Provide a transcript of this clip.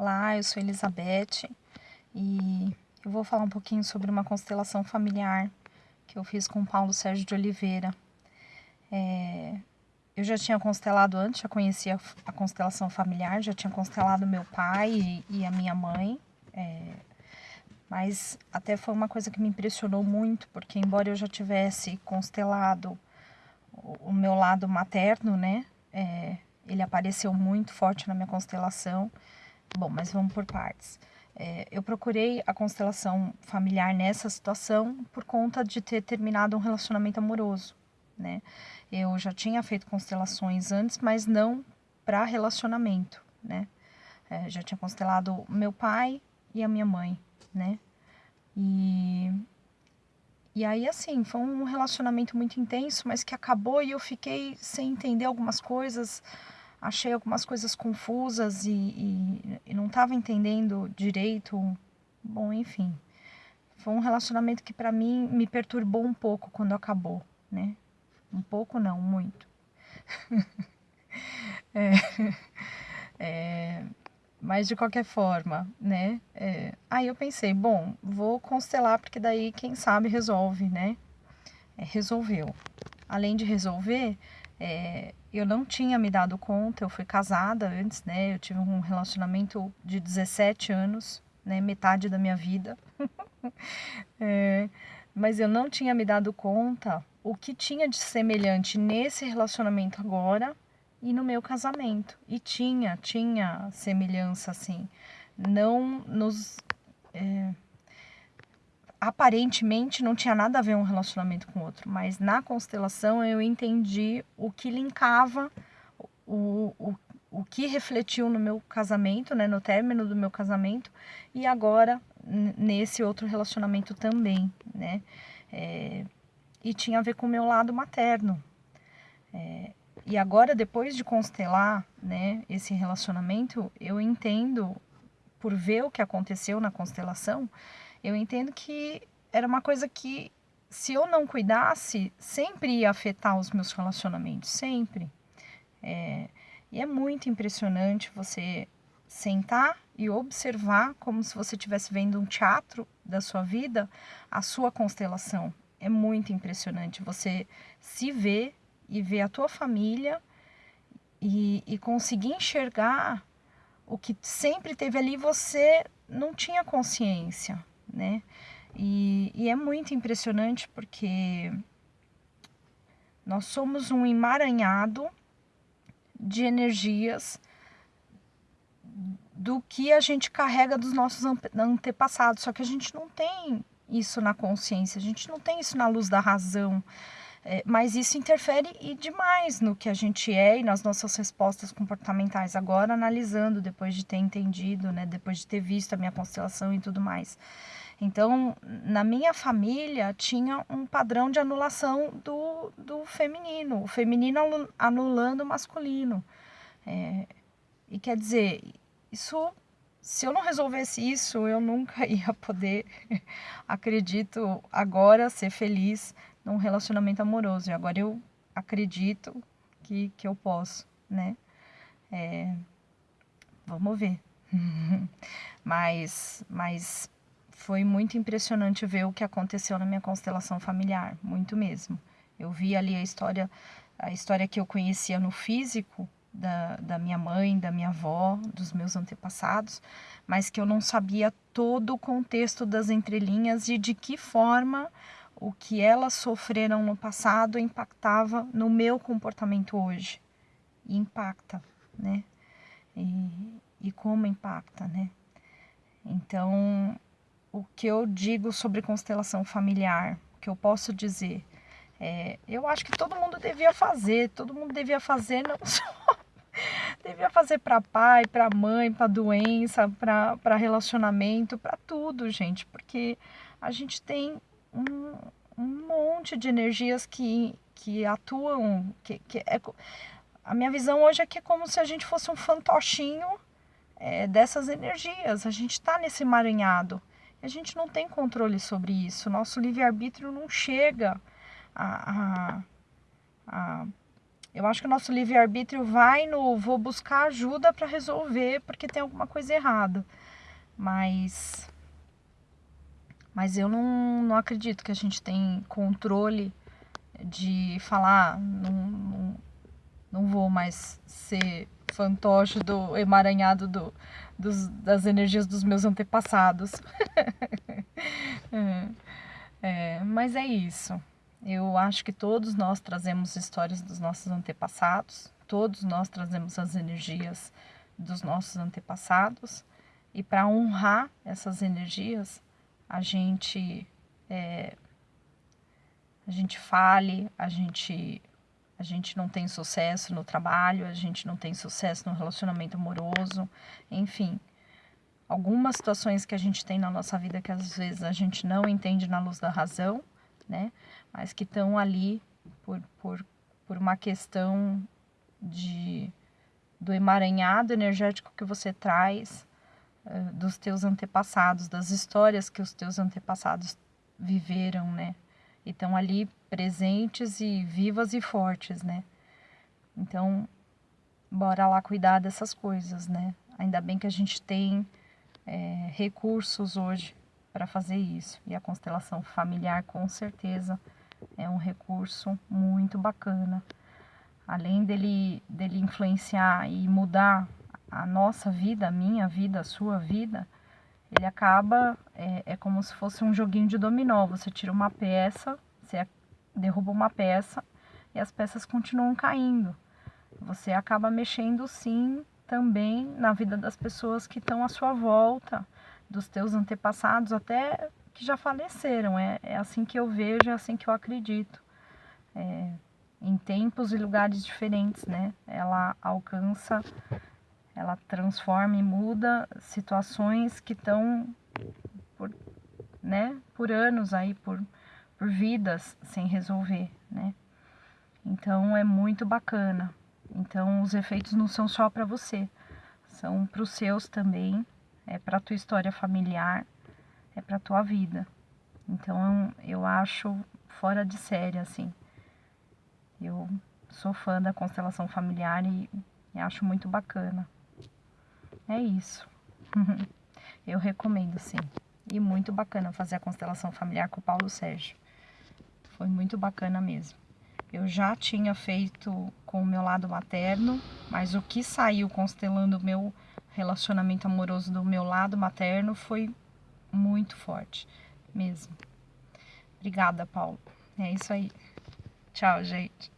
Olá, eu sou Elizabeth e eu vou falar um pouquinho sobre uma constelação familiar que eu fiz com Paulo Sérgio de Oliveira. É, eu já tinha constelado antes, já conhecia a constelação familiar, já tinha constelado meu pai e, e a minha mãe, é, mas até foi uma coisa que me impressionou muito, porque embora eu já tivesse constelado o, o meu lado materno, né, é, ele apareceu muito forte na minha constelação, Bom, mas vamos por partes. É, eu procurei a constelação familiar nessa situação por conta de ter terminado um relacionamento amoroso, né? Eu já tinha feito constelações antes, mas não para relacionamento, né? É, já tinha constelado meu pai e a minha mãe, né? E, e aí, assim, foi um relacionamento muito intenso, mas que acabou e eu fiquei sem entender algumas coisas, achei algumas coisas confusas e, e, e não estava entendendo direito. Bom, enfim. Foi um relacionamento que para mim me perturbou um pouco quando acabou, né? Um pouco não, muito. é, é, mas de qualquer forma, né? É, aí eu pensei, bom, vou constelar porque daí quem sabe resolve, né? É, resolveu. Além de resolver, é, eu não tinha me dado conta, eu fui casada antes, né? Eu tive um relacionamento de 17 anos, né? Metade da minha vida. é, mas eu não tinha me dado conta o que tinha de semelhante nesse relacionamento agora e no meu casamento. E tinha, tinha semelhança, assim. Não nos. É, aparentemente não tinha nada a ver um relacionamento com o outro, mas na constelação eu entendi o que linkava, o, o, o que refletiu no meu casamento, né, no término do meu casamento, e agora nesse outro relacionamento também, né, é, e tinha a ver com o meu lado materno. É, e agora, depois de constelar né, esse relacionamento, eu entendo, por ver o que aconteceu na constelação, eu entendo que era uma coisa que, se eu não cuidasse, sempre ia afetar os meus relacionamentos, sempre. É, e é muito impressionante você sentar e observar como se você estivesse vendo um teatro da sua vida, a sua constelação. É muito impressionante você se ver e ver a tua família e, e conseguir enxergar o que sempre teve ali você não tinha consciência né? E, e é muito impressionante porque nós somos um emaranhado de energias do que a gente carrega dos nossos antepassados, só que a gente não tem isso na consciência, a gente não tem isso na luz da razão. É, mas isso interfere e demais no que a gente é e nas nossas respostas comportamentais. Agora, analisando, depois de ter entendido, né, depois de ter visto a minha constelação e tudo mais. Então, na minha família, tinha um padrão de anulação do, do feminino, o feminino anulando o masculino. É, e quer dizer, isso, se eu não resolvesse isso, eu nunca ia poder, acredito, agora ser feliz num relacionamento amoroso. E agora eu acredito que, que eu posso, né? É, vamos ver. mas, mas foi muito impressionante ver o que aconteceu na minha constelação familiar, muito mesmo. Eu vi ali a história, a história que eu conhecia no físico da, da minha mãe, da minha avó, dos meus antepassados, mas que eu não sabia todo o contexto das entrelinhas e de que forma o que elas sofreram no passado impactava no meu comportamento hoje. E impacta, né? E, e como impacta, né? Então, o que eu digo sobre constelação familiar, que eu posso dizer, é, eu acho que todo mundo devia fazer, todo mundo devia fazer não só devia fazer para pai, para mãe, para doença, para relacionamento, para tudo, gente, porque a gente tem um, um monte de energias que, que atuam, que, que é, a minha visão hoje é que é como se a gente fosse um fantochinho é, dessas energias, a gente está nesse emaranhado. A gente não tem controle sobre isso. Nosso livre-arbítrio não chega a, a, a, eu acho que o nosso livre-arbítrio vai no vou buscar ajuda para resolver porque tem alguma coisa errada. Mas mas eu não, não acredito que a gente tem controle de falar, não, não, não vou mais ser fantoche do emaranhado do, dos, das energias dos meus antepassados. é, é, mas é isso. Eu acho que todos nós trazemos histórias dos nossos antepassados, todos nós trazemos as energias dos nossos antepassados, e para honrar essas energias, a gente é, a gente fale, a gente a gente não tem sucesso no trabalho, a gente não tem sucesso no relacionamento amoroso, enfim. Algumas situações que a gente tem na nossa vida que às vezes a gente não entende na luz da razão, né? Mas que estão ali por, por, por uma questão de do emaranhado energético que você traz dos teus antepassados, das histórias que os teus antepassados viveram, né? E estão ali presentes e vivas e fortes, né? Então, bora lá cuidar dessas coisas, né? Ainda bem que a gente tem é, recursos hoje para fazer isso. E a constelação familiar, com certeza, é um recurso muito bacana. Além dele, dele influenciar e mudar a nossa vida, a minha vida, a sua vida, ele acaba, é, é como se fosse um joguinho de dominó. Você tira uma peça, você derruba uma peça e as peças continuam caindo. Você acaba mexendo sim também na vida das pessoas que estão à sua volta, dos teus antepassados, até que já faleceram. É, é assim que eu vejo, é assim que eu acredito. É, em tempos e lugares diferentes, né? Ela alcança, ela transforma e muda situações que estão por, né, por anos aí, por por vidas sem resolver, né? Então é muito bacana. Então os efeitos não são só para você, são para os seus também, é para tua história familiar, é para tua vida. Então eu acho fora de série assim. Eu sou fã da constelação familiar e, e acho muito bacana. É isso. eu recomendo sim. E muito bacana fazer a constelação familiar com o Paulo Sérgio. Foi muito bacana mesmo. Eu já tinha feito com o meu lado materno, mas o que saiu constelando o meu relacionamento amoroso do meu lado materno foi muito forte mesmo. Obrigada, Paulo. É isso aí. Tchau, gente.